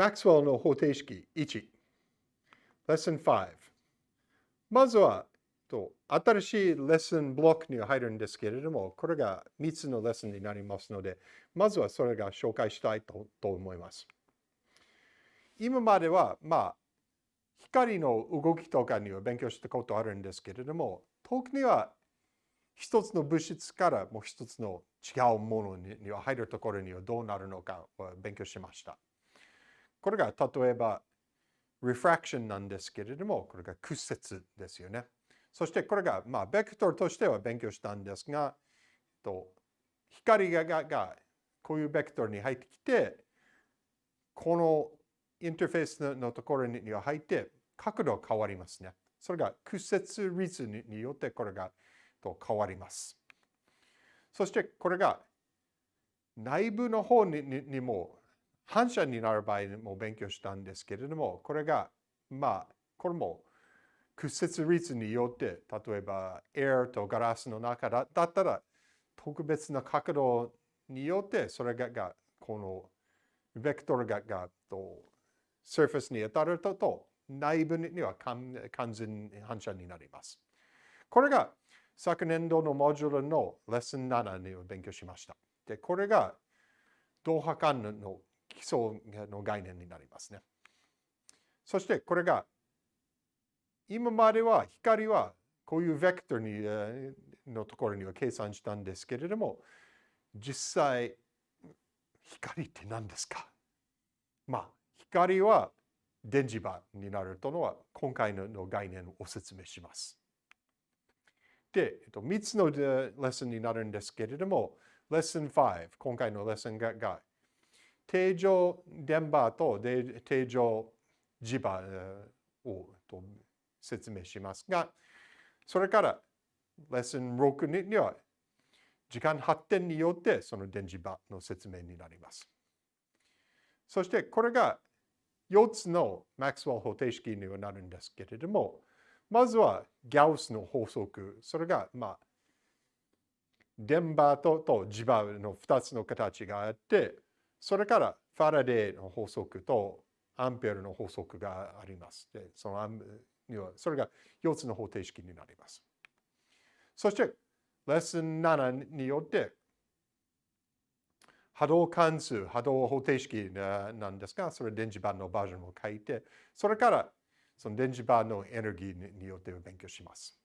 マクスウェルの方程式1、Lesson 5。まずは、と新しいレッスンブロックに入るんですけれども、これが3つのレッスンになりますので、まずはそれが紹介したいと思います。今までは、まあ、光の動きとかには勉強したことあるんですけれども、特には一つの物質からもう一つの違うものには入るところにはどうなるのかを勉強しました。これが例えば refraction なんですけれども、これが屈折ですよね。そしてこれが、まあ、ベクトルとしては勉強したんですが、と光ががこういうベクトルに入ってきて、このインターフェースのところには入って、角度変わりますね。それが屈折率によってこれがと変わります。そしてこれが内部の方ににも反射になる場合も勉強したんですけれども、これがまあこれも屈折率によって、例えばエアとガラスの中だったら特別な角度によってそれががこのベクトルががとサーフェスに当たるとと内部には完全反射になります。これが昨年度のモジュールのレッスン7に勉強しました。で、これが同波間の基礎の概念になりますね。そしてこれが今までは光はこういうベクトルにのところには計算したんですけれども実際光って何ですか？まあ光は電磁場になるとのは今回の概念をお説明します。で、えっと、3つのレッスンになるんですけれども、レッスン5、今回のレッスンが定常電波と定常磁場を説明しますが、それからレッスン6には時間発展によってその電磁場の説明になります。そしてこれが4つのマックスウェル方程式にはなるんですけれども、まずはギャウスの法則。それが、まあ、電波とと磁場の2つの形があって、それからファラデーの法則とアンペアの法則があります。でそのそれが4つの方程式になります。そして、レッスン7によって、波動関数、波動方程式なんですが、それ電磁場のバージョンを書いて、それからその電磁場のエネルギーによって勉強します。